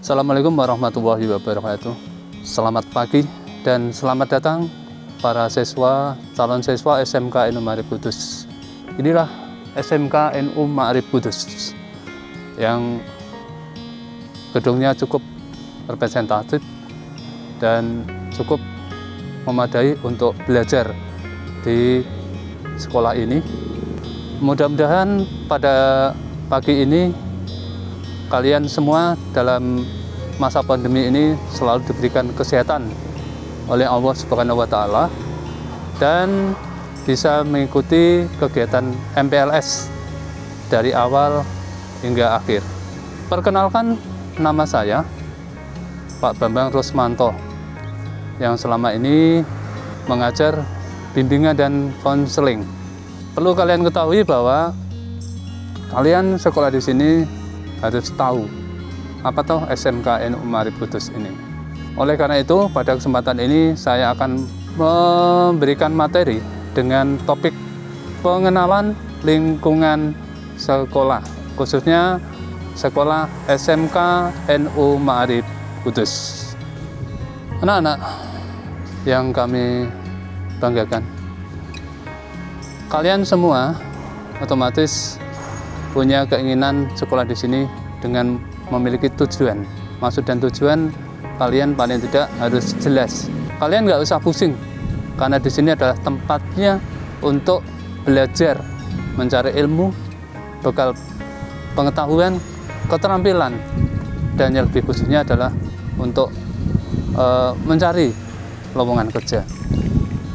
Assalamualaikum warahmatullahi wabarakatuh. Selamat pagi dan selamat datang para siswa calon siswa SMK NU Ma'arif Kudus. Inilah SMK NU Ma'arif Kudus yang gedungnya cukup representatif dan cukup memadai untuk belajar di sekolah ini. Mudah-mudahan pada pagi ini kalian semua dalam masa pandemi ini selalu diberikan kesehatan oleh Allah Subhanahu wa taala dan bisa mengikuti kegiatan MPLS dari awal hingga akhir. Perkenalkan nama saya Pak Bambang Rusmanto yang selama ini mengajar bimbingan dan konseling. Perlu kalian ketahui bahwa kalian sekolah di sini harus tahu apa toh SMK NU Marif Kudus ini. Oleh karena itu, pada kesempatan ini saya akan memberikan materi dengan topik pengenalan lingkungan sekolah, khususnya sekolah SMK NU Ma'arif Kudus. Anak-anak yang kami banggakan, kalian semua otomatis punya keinginan sekolah di sini dengan memiliki tujuan. Maksud dan tujuan kalian paling tidak harus jelas. Kalian nggak usah pusing, karena di sini adalah tempatnya untuk belajar, mencari ilmu, bekal pengetahuan, keterampilan, dan yang lebih khususnya adalah untuk e, mencari lowongan kerja.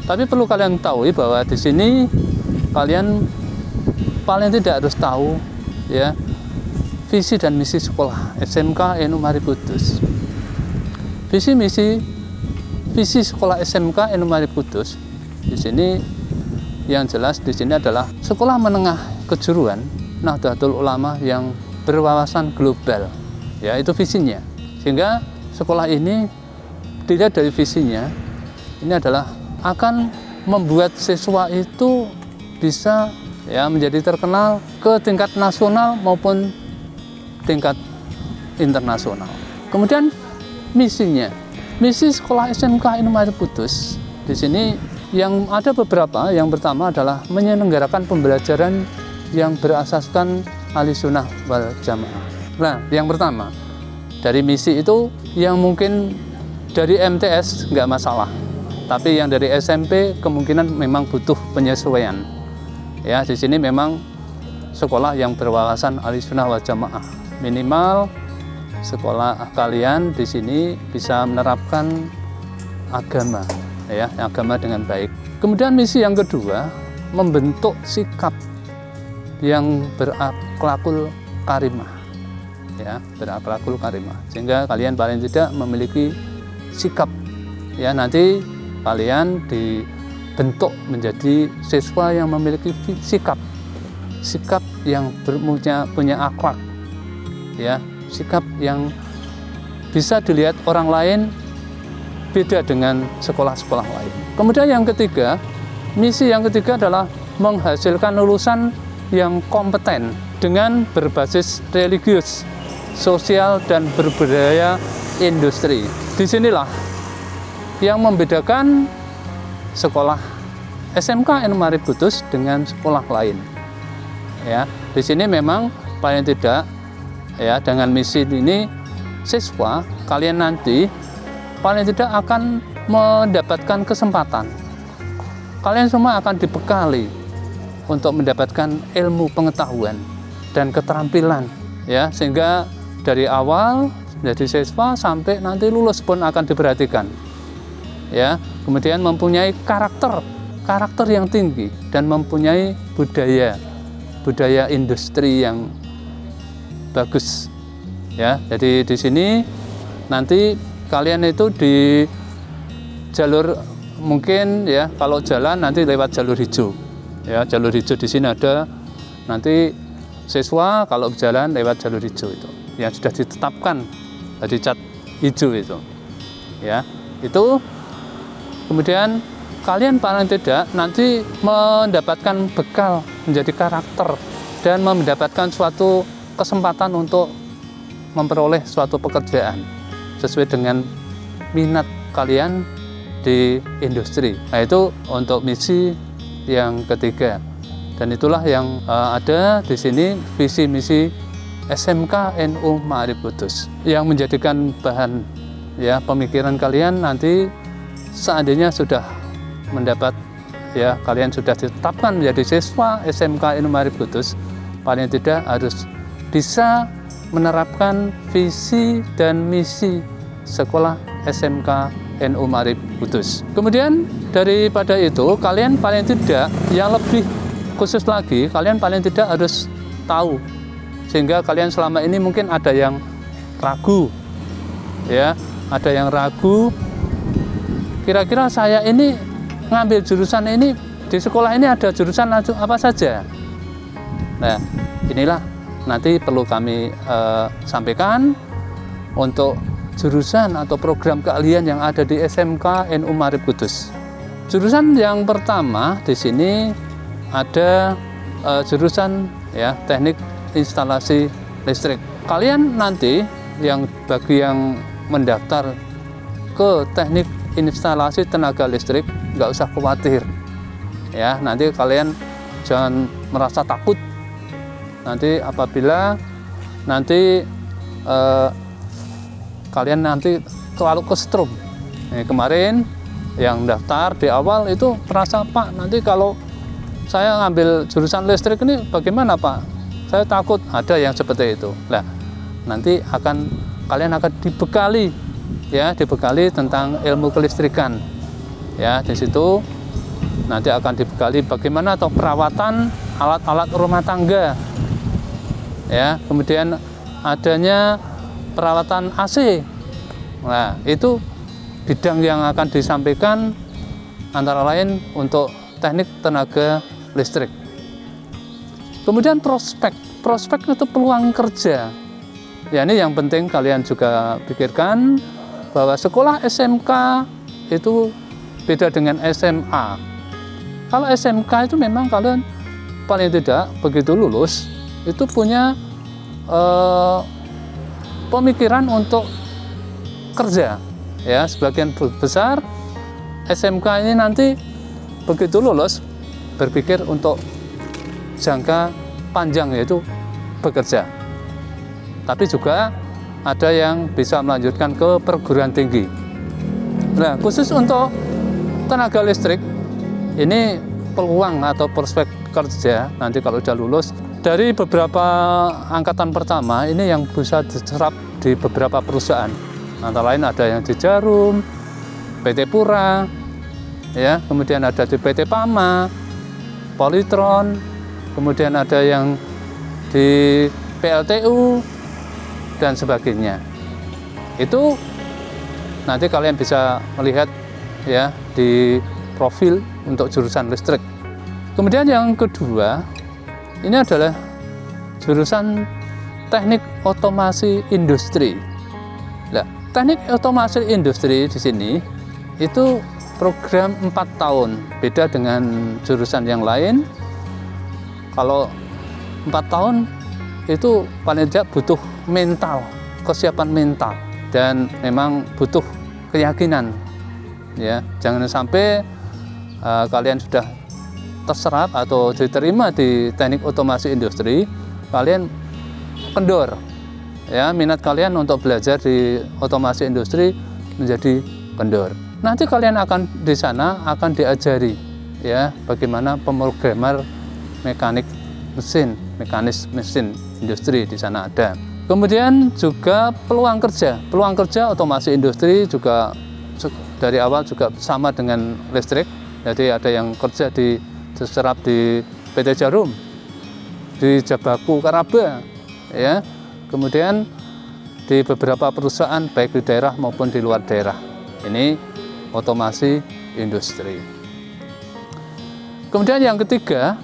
Tapi perlu kalian tahu bahwa di sini kalian paling tidak harus tahu ya visi dan misi sekolah SMK NU Mari Kudus. Visi misi visi sekolah SMK NU Mari Kudus di sini yang jelas di sini adalah sekolah menengah kejuruan Nahdlatul Ulama yang berwawasan global. Ya, itu visinya. Sehingga sekolah ini tidak dari visinya ini adalah akan membuat siswa itu bisa ya menjadi terkenal ke tingkat nasional maupun tingkat internasional. Kemudian misinya, misi sekolah SMK Indomaret Putus di sini yang ada beberapa. Yang pertama adalah menyelenggarakan pembelajaran yang berasaskan sunnah wal jamaah. Nah, yang pertama dari misi itu yang mungkin dari MTS nggak masalah, tapi yang dari SMP kemungkinan memang butuh penyesuaian. Ya, di sini memang sekolah yang berwawasan sunnah wal jamaah. Minimal sekolah kalian di sini bisa menerapkan agama ya agama dengan baik. Kemudian misi yang kedua membentuk sikap yang berakhlakul karimah ya berakhlakul karimah. Sehingga kalian paling tidak memiliki sikap. Ya nanti kalian dibentuk menjadi siswa yang memiliki sikap sikap yang berpunya punya akhlak ya sikap yang bisa dilihat orang lain beda dengan sekolah-sekolah lain. Kemudian yang ketiga, misi yang ketiga adalah menghasilkan lulusan yang kompeten dengan berbasis religius, sosial dan berbudaya industri. Di sinilah yang membedakan sekolah SMK N Marif Kudus dengan sekolah lain. Ya, di sini memang paling tidak ya dengan misi ini siswa kalian nanti paling tidak akan mendapatkan kesempatan kalian semua akan dibekali untuk mendapatkan ilmu pengetahuan dan keterampilan ya sehingga dari awal menjadi siswa sampai nanti lulus pun akan diperhatikan ya kemudian mempunyai karakter karakter yang tinggi dan mempunyai budaya budaya industri yang bagus ya. Jadi di sini nanti kalian itu di jalur mungkin ya kalau jalan nanti lewat jalur hijau ya. Jalur hijau di sini ada nanti siswa kalau jalan lewat jalur hijau itu yang sudah ditetapkan dari cat hijau itu ya. Itu kemudian kalian paling tidak nanti mendapatkan bekal menjadi karakter dan mendapatkan suatu kesempatan untuk memperoleh suatu pekerjaan sesuai dengan minat kalian di industri. Nah, itu untuk misi yang ketiga. Dan itulah yang uh, ada di sini visi misi SMK NU Ma'arif Kudus yang menjadikan bahan ya pemikiran kalian nanti seandainya sudah mendapat ya kalian sudah ditetapkan menjadi siswa SMK NU Ma'arif Kudus paling tidak harus bisa menerapkan visi dan misi sekolah SMK NU Marib Kudus. Kemudian daripada itu kalian paling tidak yang lebih khusus lagi kalian paling tidak harus tahu sehingga kalian selama ini mungkin ada yang ragu ya ada yang ragu kira-kira saya ini ngambil jurusan ini di sekolah ini ada jurusan apa saja nah inilah nanti perlu kami uh, sampaikan untuk jurusan atau program keahlian yang ada di SMK NU Marib Kudus. Jurusan yang pertama di sini ada uh, jurusan ya teknik instalasi listrik. Kalian nanti yang bagi yang mendaftar ke teknik instalasi tenaga listrik nggak usah khawatir. Ya nanti kalian jangan merasa takut. Nanti apabila nanti eh, kalian nanti terlalu kestrum nah, kemarin yang daftar di awal itu merasa Pak nanti kalau saya ngambil jurusan listrik ini bagaimana Pak? Saya takut. Ada yang seperti itu. Nah nanti akan kalian akan dibekali ya dibekali tentang ilmu kelistrikan. Ya di situ nanti akan dibekali bagaimana atau perawatan alat-alat rumah tangga. Ya kemudian adanya perawatan AC nah itu bidang yang akan disampaikan antara lain untuk teknik tenaga listrik. Kemudian prospek. Prospek itu peluang kerja. Ya ini yang penting kalian juga pikirkan bahwa sekolah SMK itu beda dengan SMA kalau SMK itu memang kalian paling tidak begitu lulus itu punya eh, pemikiran untuk kerja ya. Sebagian besar SMK ini nanti begitu lulus berpikir untuk jangka panjang yaitu bekerja. Tapi juga ada yang bisa melanjutkan ke perguruan tinggi. Nah khusus untuk tenaga listrik ini peluang atau prospek kerja nanti kalau sudah lulus. Dari beberapa angkatan pertama ini yang bisa diserap di beberapa perusahaan. Antara lain ada yang di Jarum, PT Pura, ya kemudian ada di PT Pama, Politron, kemudian ada yang di PLTU dan sebagainya. Itu nanti kalian bisa melihat ya di profil untuk jurusan listrik. Kemudian yang kedua ini adalah jurusan teknik otomasi industri. Nah, teknik otomasi industri di sini itu program 4 tahun, beda dengan jurusan yang lain. Kalau 4 tahun itu paling tidak butuh mental, kesiapan mental dan memang butuh keyakinan. Ya, jangan sampai uh, kalian sudah terserap atau diterima di teknik otomasi industri, kalian kendor. Ya, minat kalian untuk belajar di otomasi industri menjadi kendor. Nanti kalian akan di sana akan diajari ya bagaimana pemrogramer mekanik mesin, mekanis mesin industri di sana ada. Kemudian juga peluang kerja. Peluang kerja otomasi industri juga dari awal juga sama dengan listrik. Jadi ada yang kerja di terserap di PT Jarum, di Jabaku Karaba, ya. Kemudian di beberapa perusahaan baik di daerah maupun di luar daerah. Ini otomasi industri. Kemudian yang ketiga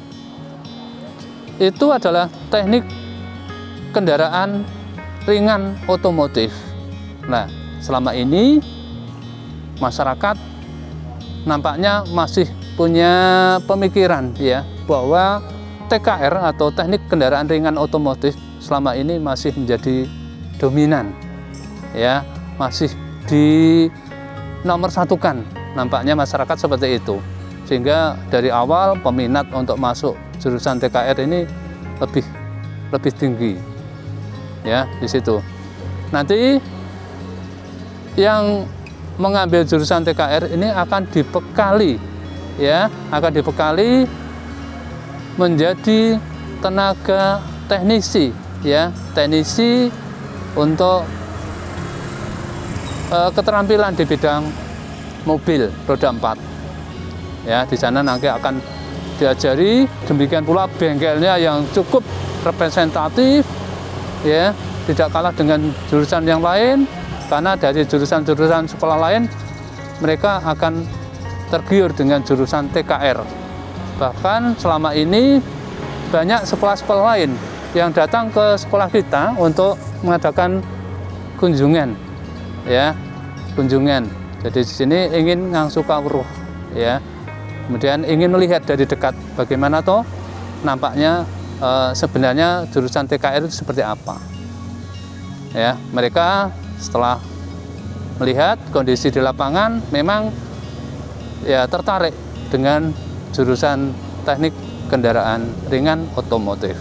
itu adalah teknik kendaraan ringan otomotif. Nah, selama ini masyarakat nampaknya masih punya pemikiran ya bahwa TKR atau teknik kendaraan ringan otomotif selama ini masih menjadi dominan ya masih di nomor satukan nampaknya masyarakat seperti itu sehingga dari awal peminat untuk masuk jurusan TKR ini lebih lebih tinggi ya di situ. Nanti yang mengambil jurusan TKR ini akan dibekali ya akan dibekali menjadi tenaga teknisi ya teknisi untuk uh, keterampilan di bidang mobil roda 4 ya di sana nanti akan diajari demikian pula bengkelnya yang cukup representatif ya. Tidak kalah dengan jurusan yang lain karena dari jurusan-jurusan sekolah lain mereka akan tergiur dengan jurusan TKR bahkan selama ini banyak sekolah-sekolah lain yang datang ke sekolah kita untuk mengadakan kunjungan ya. Kunjungan. Jadi di sini ingin ngangsu kawruh ya. Kemudian ingin melihat dari dekat bagaimana toh nampaknya e, sebenarnya jurusan TKR itu seperti apa ya mereka setelah melihat kondisi di lapangan memang ya tertarik dengan jurusan teknik kendaraan ringan otomotif.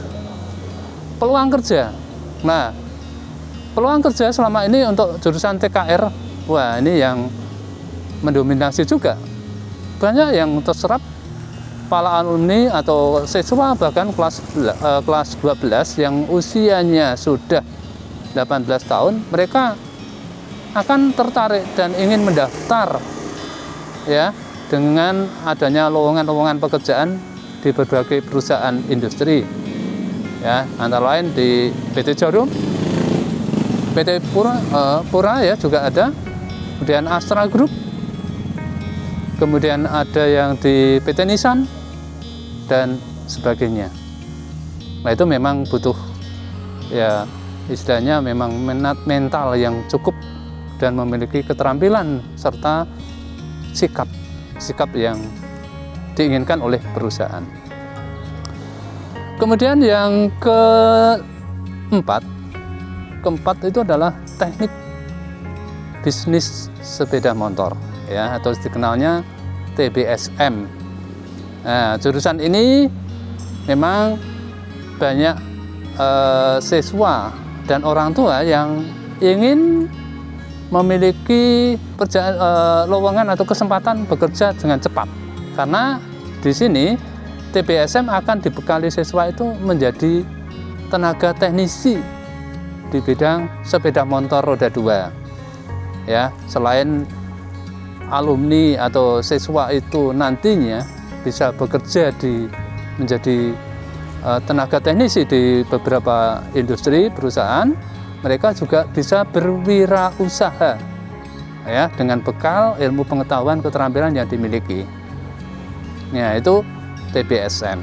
Peluang kerja. Nah, peluang kerja selama ini untuk jurusan TKR, wah ini yang mendominasi juga. Banyak yang terserap para alumni atau siswa bahkan kelas eh, kelas 12 yang usianya sudah 18 tahun, mereka akan tertarik dan ingin mendaftar ya dengan adanya lowongan-lowongan pekerjaan di berbagai perusahaan industri ya antara lain di PT Jarum PT Pura, uh, Pura ya juga ada kemudian Astra Group kemudian ada yang di PT Nissan dan sebagainya nah itu memang butuh ya istilahnya memang mental yang cukup dan memiliki keterampilan serta sikap sikap yang diinginkan oleh perusahaan. Kemudian yang keempat, keempat itu adalah teknik bisnis sepeda motor, ya atau dikenalnya TBSM. Nah, jurusan ini memang banyak eh, siswa dan orang tua yang ingin memiliki eh, lowongan atau kesempatan bekerja dengan cepat karena di sini TBSM akan dibekali siswa itu menjadi tenaga teknisi di bidang sepeda motor roda dua. Ya, selain alumni atau siswa itu nantinya bisa bekerja di menjadi uh, tenaga teknisi di beberapa industri perusahaan, mereka juga bisa berwirausaha ya dengan bekal ilmu pengetahuan keterampilan yang dimiliki. Ya, itu TBSM.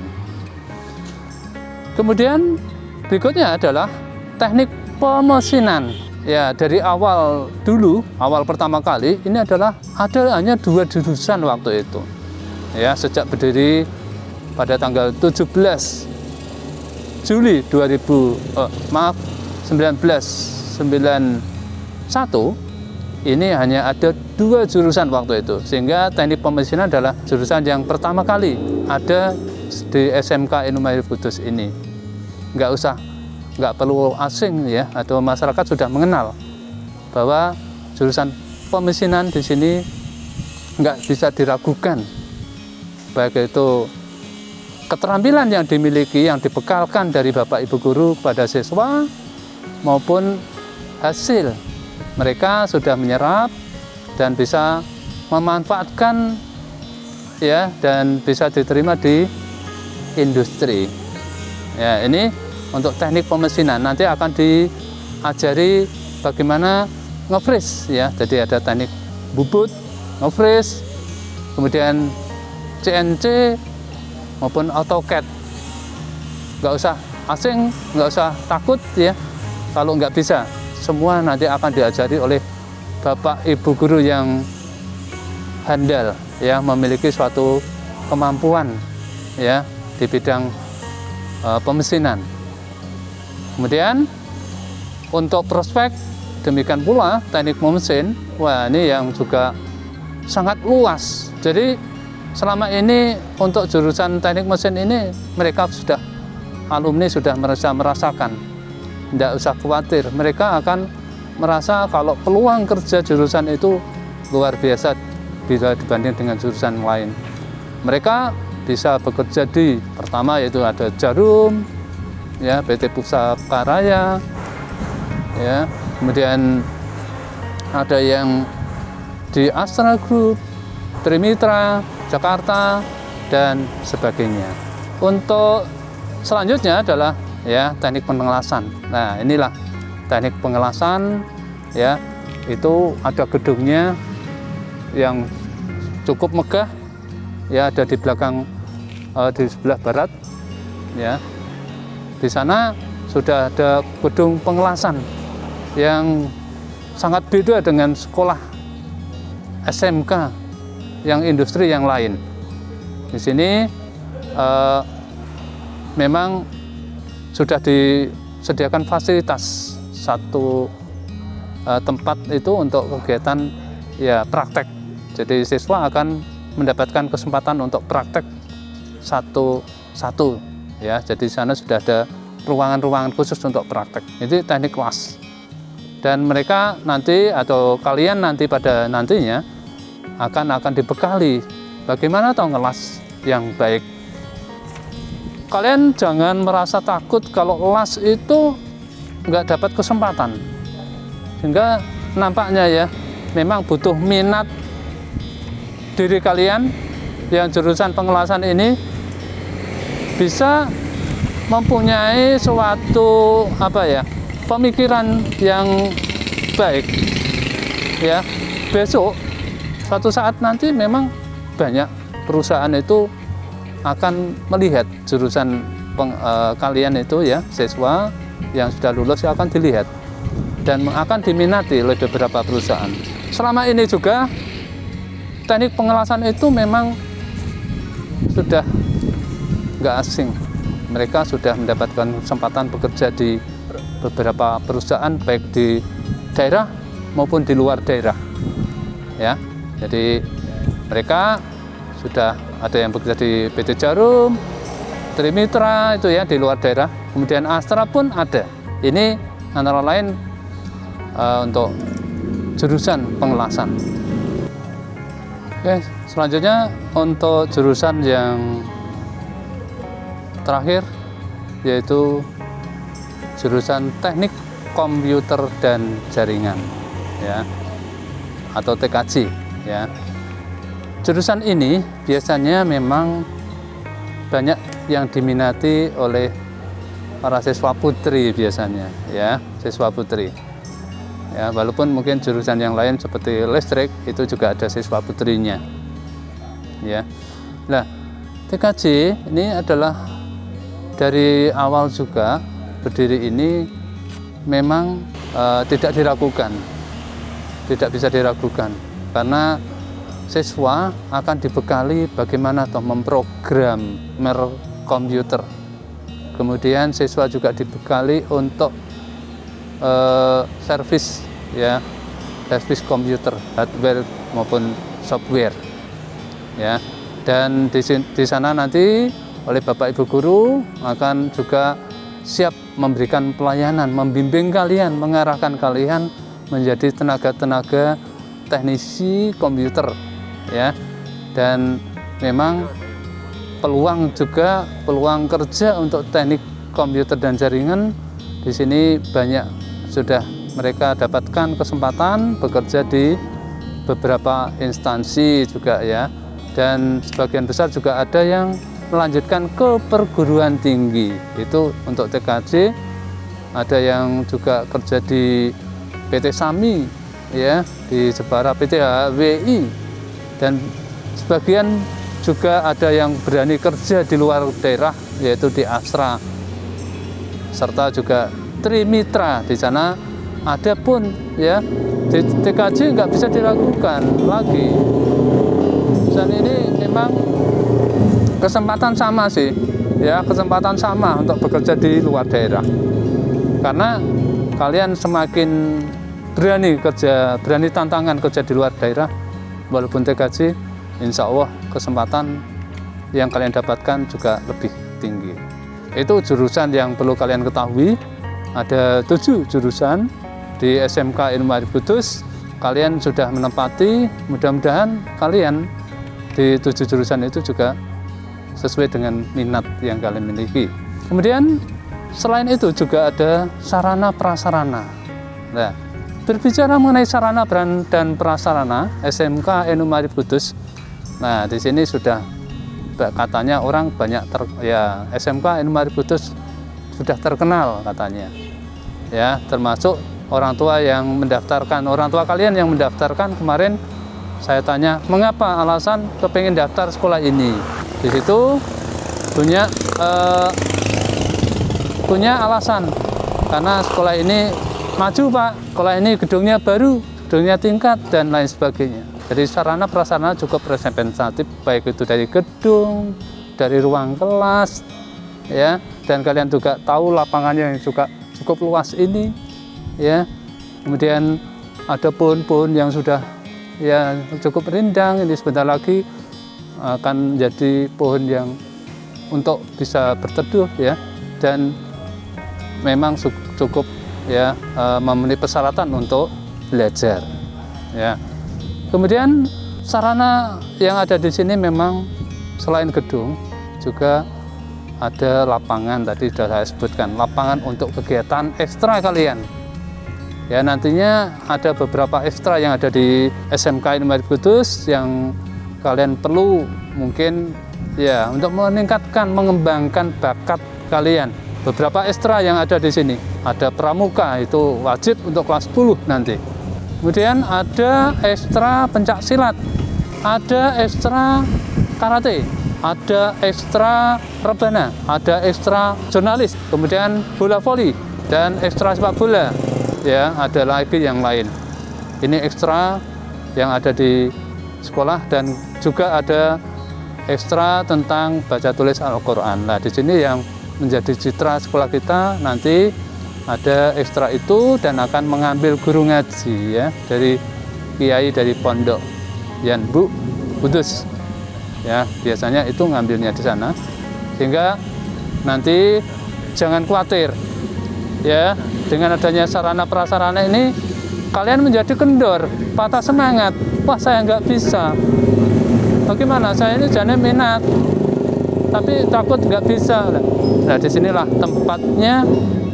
Kemudian berikutnya adalah teknik pemesinan. Ya, dari awal dulu, awal pertama kali ini adalah ada hanya dua jurusan waktu itu. Ya, sejak berdiri pada tanggal 17 Juli 2000 oh, maaf 1991 ini hanya ada dua jurusan waktu itu. Sehingga teknik pemesinan adalah jurusan yang pertama kali ada di SMK Inumahir Kudus ini. Nggak usah nggak perlu asing ya atau masyarakat sudah mengenal bahwa jurusan pemesinan di sini nggak bisa diragukan baik itu keterampilan yang dimiliki yang dibekalkan dari bapak ibu guru pada siswa maupun hasil mereka sudah menyerap dan bisa memanfaatkan ya dan bisa diterima di industri. Ya, ini untuk teknik pemesinan nanti akan diajari bagaimana ngefreeze ya. Jadi ada teknik bubut, ngefreeze, kemudian CNC maupun AutoCAD. Nggak usah asing, nggak usah takut ya. Kalau nggak bisa semua nanti akan diajari oleh bapak ibu guru yang handal ya memiliki suatu kemampuan ya di bidang uh, pemesinan. Kemudian untuk prospek demikian pula teknik mesin. Wah ini yang juga sangat luas. Jadi selama ini untuk jurusan teknik mesin ini mereka sudah alumni sudah merasa merasakan. Tidak usah khawatir mereka akan merasa kalau peluang kerja jurusan itu luar biasa bila dibanding dengan jurusan lain. Mereka bisa bekerja di pertama yaitu ada Jarum ya PT Pusaka Raya ya kemudian ada yang di Astra Group Trimitra Jakarta dan sebagainya. Untuk selanjutnya adalah ya teknik pengelasan. Nah inilah teknik pengelasan ya itu ada gedungnya yang cukup megah ya ada di belakang uh, di sebelah barat ya. Di sana sudah ada gedung pengelasan yang sangat beda dengan sekolah SMK yang industri yang lain. Di sini uh, memang sudah disediakan fasilitas. Satu uh, tempat itu untuk kegiatan ya praktek. Jadi siswa akan mendapatkan kesempatan untuk praktek satu-satu ya. Jadi di sana sudah ada ruangan-ruangan khusus untuk praktek. Itu teknik kelas. Dan mereka nanti atau kalian nanti pada nantinya akan akan dibekali. Bagaimana tahu ngelas yang baik? Kalian jangan merasa takut kalau las itu nggak dapat kesempatan. Sehingga nampaknya ya memang butuh minat diri kalian yang jurusan pengelasan ini bisa mempunyai suatu apa ya pemikiran yang baik. Ya besok suatu saat nanti memang banyak perusahaan itu akan melihat jurusan peng, e, kalian itu ya siswa yang sudah lulus akan dilihat dan akan diminati oleh beberapa perusahaan. Selama ini juga teknik pengelasan itu memang sudah nggak asing. Mereka sudah mendapatkan kesempatan bekerja di beberapa perusahaan baik di daerah maupun di luar daerah ya jadi mereka sudah ada yang bekerja di PT Jarum Trimitra itu ya di luar daerah. Kemudian Astra pun ada. Ini antara lain uh, untuk jurusan pengelasan. Oke, selanjutnya untuk jurusan yang terakhir yaitu jurusan teknik komputer dan jaringan ya atau TKJ ya. Jurusan ini biasanya memang banyak yang diminati oleh para siswa putri biasanya ya, siswa putri. Ya walaupun mungkin jurusan yang lain seperti listrik itu juga ada siswa putrinya. Ya. Nah TKJ ini adalah dari awal juga berdiri ini memang e, tidak diragukan tidak bisa diragukan karena siswa akan dibekali bagaimana toh memprogram komputer. Kemudian siswa juga dibekali untuk e, servis ya servis komputer hardware maupun software ya. Dan di, di sana nanti oleh Bapak Ibu guru akan juga siap memberikan pelayanan membimbing kalian mengarahkan kalian menjadi tenaga-tenaga teknisi komputer ya. Dan memang peluang juga peluang kerja untuk teknik komputer dan jaringan di sini banyak sudah mereka dapatkan kesempatan bekerja di beberapa instansi juga ya. Dan sebagian besar juga ada yang melanjutkan ke perguruan tinggi itu untuk TKJ ada yang juga kerja di PT Sami ya di Jepara PT HWI dan sebagian juga ada yang berani kerja di luar daerah yaitu di Astra. Serta juga Trimitra di sana. Ada pun ya di TKJ nggak bisa dilakukan lagi. Dan ini memang kesempatan sama sih ya kesempatan sama untuk bekerja di luar daerah. Karena kalian semakin berani kerja, berani tantangan kerja di luar daerah, walaupun TKJ, insya Allah kesempatan yang kalian dapatkan juga lebih tinggi. Itu jurusan yang perlu kalian ketahui. Ada tujuh jurusan di SMK Ilmu Arif Kudus. Kalian sudah menempati, mudah-mudahan kalian di tujuh jurusan itu juga sesuai dengan minat yang kalian miliki. Kemudian selain itu juga ada sarana prasarana. Nah, berbicara mengenai sarana dan prasarana SMK Ilmu Arif Kudus. Nah, di sini sudah katanya orang banyak ter, ya SMK Ilmu Arif Kudus sudah terkenal katanya ya termasuk orang tua yang mendaftarkan orang tua kalian yang mendaftarkan kemarin saya tanya mengapa alasan kepingin daftar sekolah ini di situ punya eh, punya alasan karena sekolah ini maju pak sekolah ini gedungnya baru gedungnya tingkat dan lain sebagainya jadi sarana prasarana cukup representatif baik itu dari gedung, dari ruang kelas, ya. Dan kalian juga tahu lapangannya yang juga cukup luas ini, ya. Kemudian ada pohon-pohon yang sudah ya cukup rindang ini sebentar lagi akan menjadi pohon yang untuk bisa berteduh ya dan memang cukup ya eh, memenuhi persyaratan untuk belajar ya. Kemudian sarana yang ada di sini memang selain gedung juga ada lapangan. Tadi sudah saya sebutkan lapangan untuk kegiatan ekstra kalian. Ya nantinya ada beberapa ekstra yang ada di SMK Ilmu Kudus yang kalian perlu mungkin ya untuk meningkatkan mengembangkan bakat kalian beberapa ekstra yang ada di sini ada pramuka itu wajib untuk kelas 10 nanti Kemudian ada ekstra pencak silat, ada ekstra karate, ada ekstra rebana, ada ekstra jurnalis, kemudian bola voli dan ekstra sepak bola. Ya, ada lagi yang lain. Ini ekstra yang ada di sekolah dan juga ada ekstra tentang baca tulis Al-Qur'an. Nah, di sini yang menjadi citra sekolah kita nanti ada ekstra itu dan akan mengambil guru ngaji ya dari kiai dari pondok. Yan Bu Kudus ya biasanya itu ngambilnya di sana. Sehingga nanti jangan khawatir ya dengan adanya sarana prasarana ini kalian menjadi kendor patah semangat. Wah saya nggak bisa. Bagaimana? Saya ini jangan minat tapi takut nggak bisa nah di sinilah tempatnya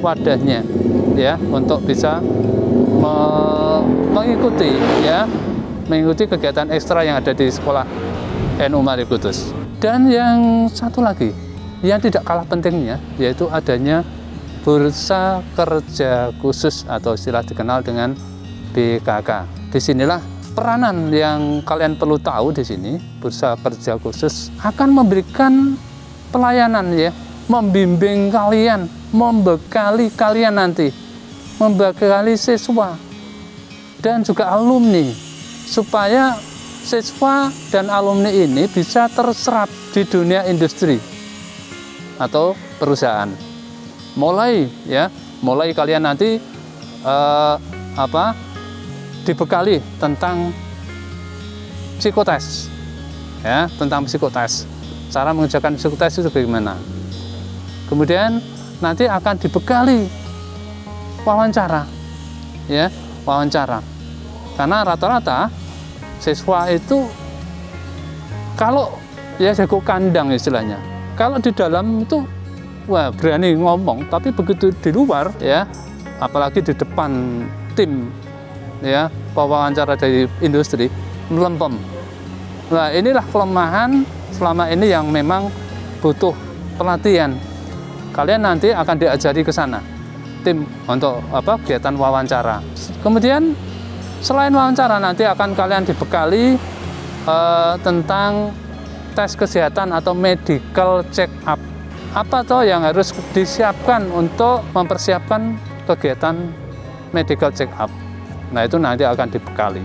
wadahnya ya untuk bisa me mengikuti ya mengikuti kegiatan ekstra yang ada di sekolah NU Mari Kudus. Dan yang satu lagi yang tidak kalah pentingnya yaitu adanya bursa kerja khusus atau istilah dikenal dengan BKK. Di sinilah peranan yang kalian perlu tahu di sini bursa kerja khusus akan memberikan pelayanan ya membimbing kalian, membekali kalian nanti, membekali siswa dan juga alumni supaya siswa dan alumni ini bisa terserap di dunia industri atau perusahaan. Mulai ya, mulai kalian nanti eh, apa dibekali tentang psikotes ya, tentang psikotes. Cara mengerjakan psikotes itu bagaimana? kemudian nanti akan dibekali wawancara ya wawancara. Karena rata-rata siswa itu kalau ya jago kandang istilahnya. Kalau di dalam itu wah berani ngomong. Tapi begitu di luar ya apalagi di depan tim ya wawancara dari industri melempem. Nah inilah kelemahan selama ini yang memang butuh pelatihan. Kalian nanti akan diajari ke sana tim untuk apa kegiatan wawancara. Kemudian selain wawancara nanti akan kalian dibekali uh, tentang tes kesehatan atau medical check up apa toh yang harus disiapkan untuk mempersiapkan kegiatan medical check up nah itu nanti akan dibekali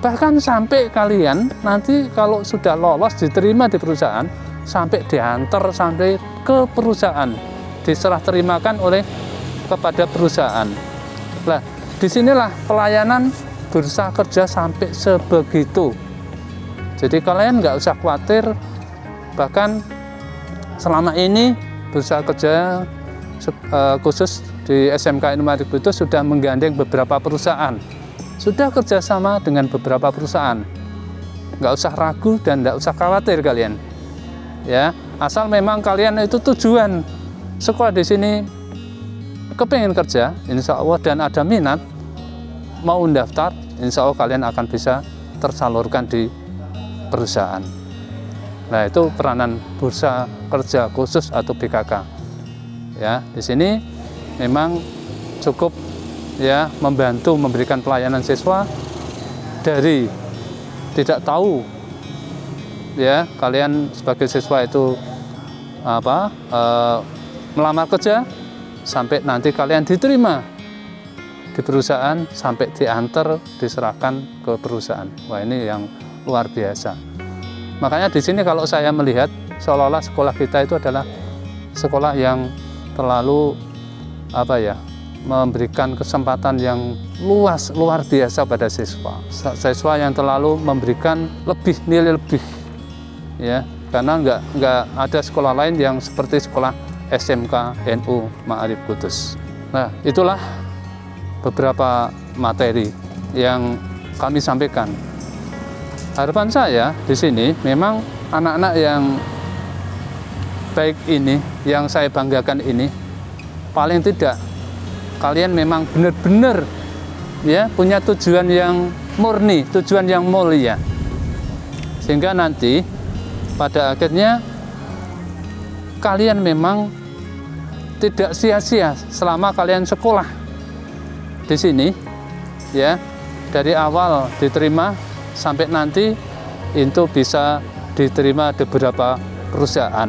bahkan sampai kalian nanti kalau sudah lolos diterima di perusahaan sampai diantar sampai ke perusahaan diserah terimakan oleh kepada perusahaan. Nah, di sinilah pelayanan bursa kerja sampai sebegitu. Jadi kalian nggak usah khawatir, bahkan selama ini bursa kerja eh, khusus di SMK Inovatif itu sudah menggandeng beberapa perusahaan, sudah kerjasama dengan beberapa perusahaan. Nggak usah ragu dan nggak usah khawatir kalian. Ya, asal memang kalian itu tujuan sekolah di sini kepengen kerja, insya Allah dan ada minat mau mendaftar, insya Allah kalian akan bisa tersalurkan di perusahaan. Nah itu peranan bursa kerja khusus atau BKK. Ya di sini memang cukup ya membantu memberikan pelayanan siswa dari tidak tahu ya kalian sebagai siswa itu apa e, melamar kerja sampai nanti kalian diterima di perusahaan sampai diantar diserahkan ke perusahaan. Wah ini yang luar biasa. Makanya di sini kalau saya melihat seolah-olah sekolah kita itu adalah sekolah yang terlalu apa ya memberikan kesempatan yang luas luar biasa pada siswa siswa yang terlalu memberikan lebih nilai lebih ya karena nggak nggak ada sekolah lain yang seperti sekolah SMK NU Ma'arif Kudus. Nah, itulah beberapa materi yang kami sampaikan. Harapan saya di sini memang anak-anak yang baik ini, yang saya banggakan ini, paling tidak kalian memang benar-benar ya punya tujuan yang murni, tujuan yang mulia. Sehingga nanti pada akhirnya kalian memang tidak sia-sia selama kalian sekolah di sini ya dari awal diterima sampai nanti itu bisa diterima di beberapa perusahaan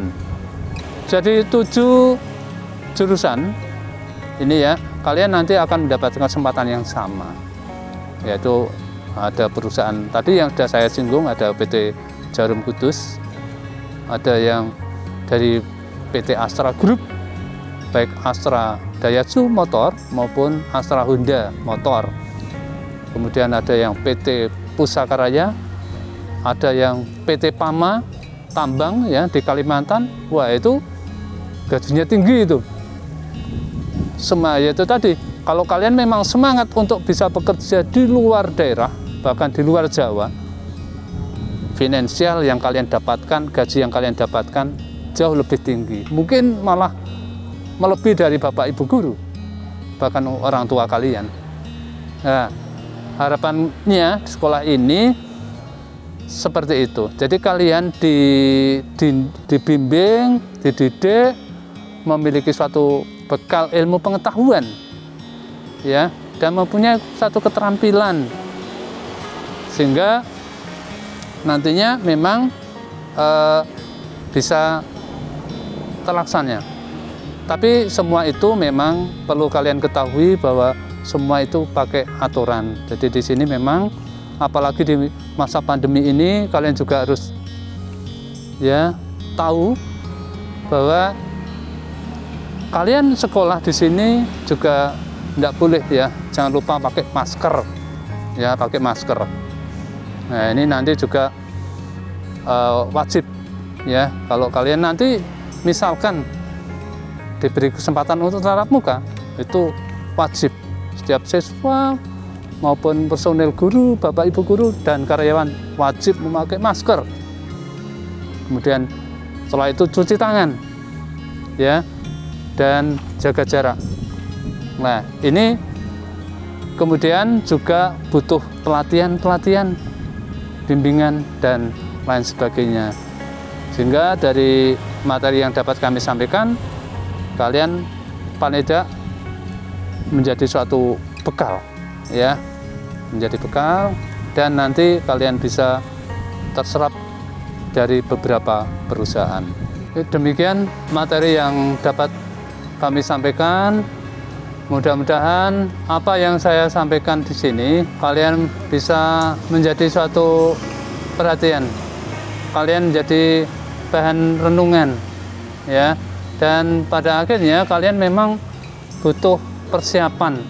jadi tujuh jurusan ini ya kalian nanti akan mendapatkan kesempatan yang sama yaitu ada perusahaan tadi yang sudah saya singgung ada PT Jarum Kudus ada yang dari PT Astra Group baik Astra Daihatsu motor maupun Astra Honda motor. Kemudian ada yang PT Pusaka Raya, ada yang PT Pama tambang ya di Kalimantan. Wah, itu gajinya tinggi itu. Semua itu tadi, kalau kalian memang semangat untuk bisa bekerja di luar daerah, bahkan di luar Jawa, finansial yang kalian dapatkan, gaji yang kalian dapatkan jauh lebih tinggi. Mungkin malah melebihi dari bapak ibu guru bahkan orang tua kalian. Nah, harapannya sekolah ini seperti itu. Jadi kalian di, di, dibimbing dididik memiliki suatu bekal ilmu pengetahuan ya dan mempunyai satu keterampilan sehingga nantinya memang eh, bisa terlaksana tapi semua itu memang perlu kalian ketahui bahwa semua itu pakai aturan. Jadi di sini memang apalagi di masa pandemi ini kalian juga harus ya tahu bahwa kalian sekolah di sini juga tidak boleh ya jangan lupa pakai masker. Ya pakai masker. Nah ini nanti juga uh, wajib ya. Kalau kalian nanti misalkan diberi kesempatan untuk tatap muka itu wajib. Setiap siswa maupun personel guru, bapak ibu guru dan karyawan wajib memakai masker. Kemudian setelah itu cuci tangan, ya, dan jaga jarak. Nah, ini kemudian juga butuh pelatihan-pelatihan, bimbingan dan lain sebagainya. Sehingga dari materi yang dapat kami sampaikan, kalian paling tidak menjadi suatu bekal ya menjadi bekal dan nanti kalian bisa terserap dari beberapa perusahaan demikian materi yang dapat kami sampaikan. Mudah-mudahan apa yang saya sampaikan di sini kalian bisa menjadi suatu perhatian. Kalian menjadi bahan renungan ya. Dan pada akhirnya kalian memang butuh persiapan.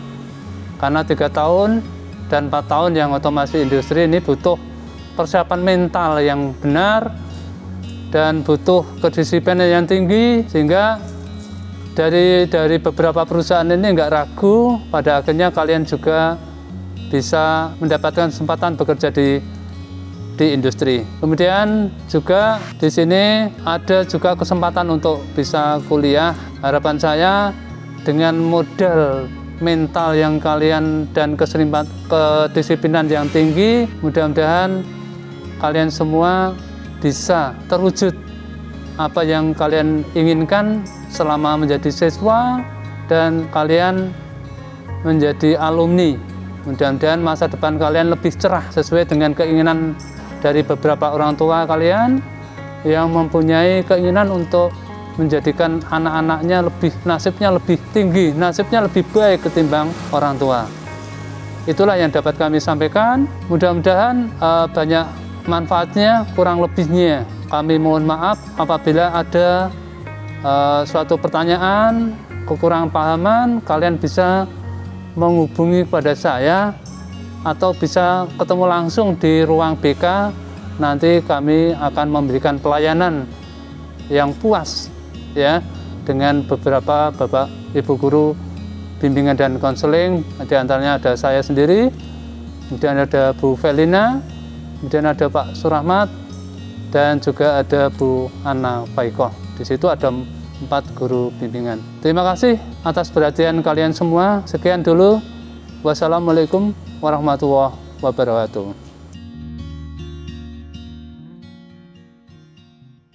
Karena tiga tahun dan empat tahun yang otomasi industri ini butuh persiapan mental yang benar dan butuh kedisiplinan yang tinggi sehingga dari dari beberapa perusahaan ini nggak ragu pada akhirnya kalian juga bisa mendapatkan kesempatan bekerja di di industri. Kemudian juga di sini ada juga kesempatan untuk bisa kuliah. Harapan saya dengan modal mental yang kalian dan keserimpat kedisiplinan yang tinggi, mudah-mudahan kalian semua bisa terwujud apa yang kalian inginkan selama menjadi siswa dan kalian menjadi alumni. Mudah-mudahan masa depan kalian lebih cerah sesuai dengan keinginan dari beberapa orang tua kalian yang mempunyai keinginan untuk menjadikan anak-anaknya lebih nasibnya lebih tinggi, nasibnya lebih baik ketimbang orang tua. Itulah yang dapat kami sampaikan. Mudah-mudahan uh, banyak manfaatnya, kurang lebihnya. Kami mohon maaf apabila ada uh, suatu pertanyaan, kekurangan pahaman, kalian bisa menghubungi pada saya atau bisa ketemu langsung di ruang BK. Nanti kami akan memberikan pelayanan yang puas ya dengan beberapa bapak ibu guru bimbingan dan konseling. Di antaranya ada saya sendiri, kemudian ada Bu Felina, kemudian ada Pak Surahmat, dan juga ada Bu Ana Faikoh. Di situ ada empat guru bimbingan. Terima kasih atas perhatian kalian semua. Sekian dulu. Wassalamualaikum warahmatullahi wabarakatuh.